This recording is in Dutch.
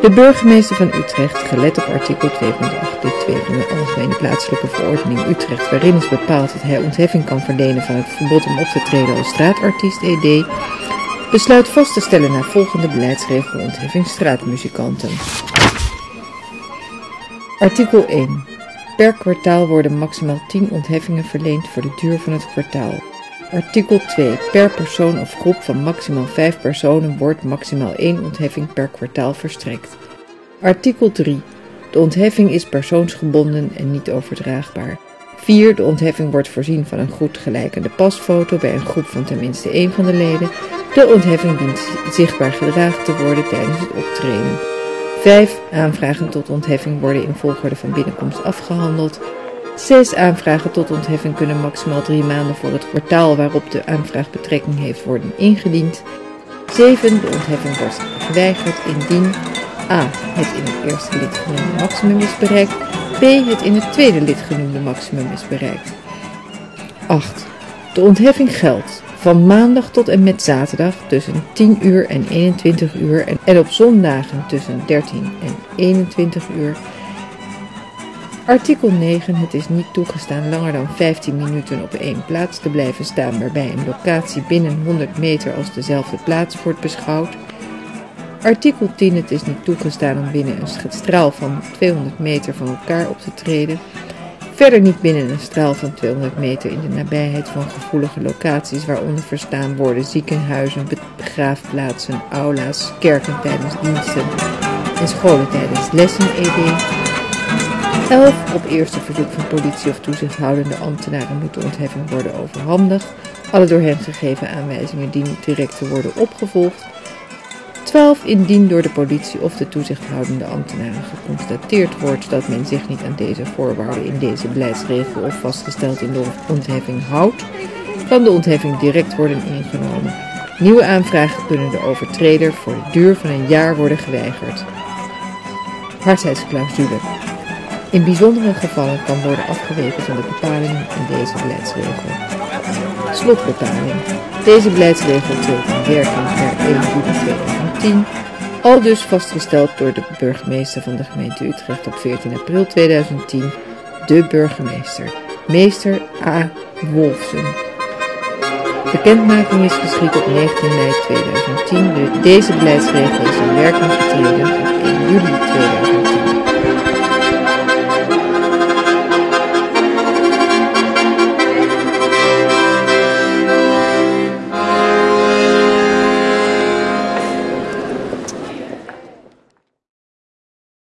De burgemeester van Utrecht, gelet op artikel 2.8 lid 2 van de Algemene Plaatselijke Verordening Utrecht, waarin is bepaald dat hij ontheffing kan verlenen van het verbod om op te treden als straatartiest ED, besluit vast te stellen naar volgende beleidsregel ontheffing straatmuzikanten. Artikel 1. Per kwartaal worden maximaal 10 ontheffingen verleend voor de duur van het kwartaal. Artikel 2. Per persoon of groep van maximaal 5 personen wordt maximaal 1 ontheffing per kwartaal verstrekt. Artikel 3. De ontheffing is persoonsgebonden en niet overdraagbaar. 4. De ontheffing wordt voorzien van een goed gelijkende pasfoto bij een groep van tenminste één van de leden. De ontheffing dient zichtbaar gedragen te worden tijdens het optreden. 5. Aanvragen tot ontheffing worden in volgorde van binnenkomst afgehandeld. 6 aanvragen tot ontheffing kunnen maximaal drie maanden voor het kwartaal waarop de aanvraag betrekking heeft worden ingediend. 7. De ontheffing wordt geweigerd indien a. het in het eerste lid genoemde maximum is bereikt, b. het in het tweede lid genoemde maximum is bereikt. 8. De ontheffing geldt van maandag tot en met zaterdag tussen 10 uur en 21 uur en op zondagen tussen 13 en 21 uur Artikel 9. Het is niet toegestaan langer dan 15 minuten op één plaats te blijven staan waarbij een locatie binnen 100 meter als dezelfde plaats wordt beschouwd. Artikel 10. Het is niet toegestaan om binnen een straal van 200 meter van elkaar op te treden. Verder niet binnen een straal van 200 meter in de nabijheid van gevoelige locaties waaronder verstaan worden ziekenhuizen, begraafplaatsen, aula's, kerken tijdens diensten en scholen tijdens lessen ed. 11. Op eerste verzoek van politie of toezichthoudende ambtenaren moet de ontheffing worden overhandigd. Alle door hen gegeven aanwijzingen dienen direct te worden opgevolgd. 12. Indien door de politie of de toezichthoudende ambtenaren geconstateerd wordt dat men zich niet aan deze voorwaarden in deze beleidsregel of vastgesteld in de ontheffing houdt, kan de ontheffing direct worden ingenomen. Nieuwe aanvragen kunnen de overtreder voor de duur van een jaar worden geweigerd. Hardheidsclausule. In bijzondere gevallen kan worden afgeweken van de bepalingen in deze beleidsregel. Slotbepaling. Deze beleidsregel treedt in werking per 1 juli 2010, al dus vastgesteld door de burgemeester van de gemeente Utrecht op 14 april 2010, de burgemeester, meester A. Wolfsen. Bekendmaking is geschied op 19 mei 2010. Deze beleidsregel is in werking getreden op 1 juli 2010.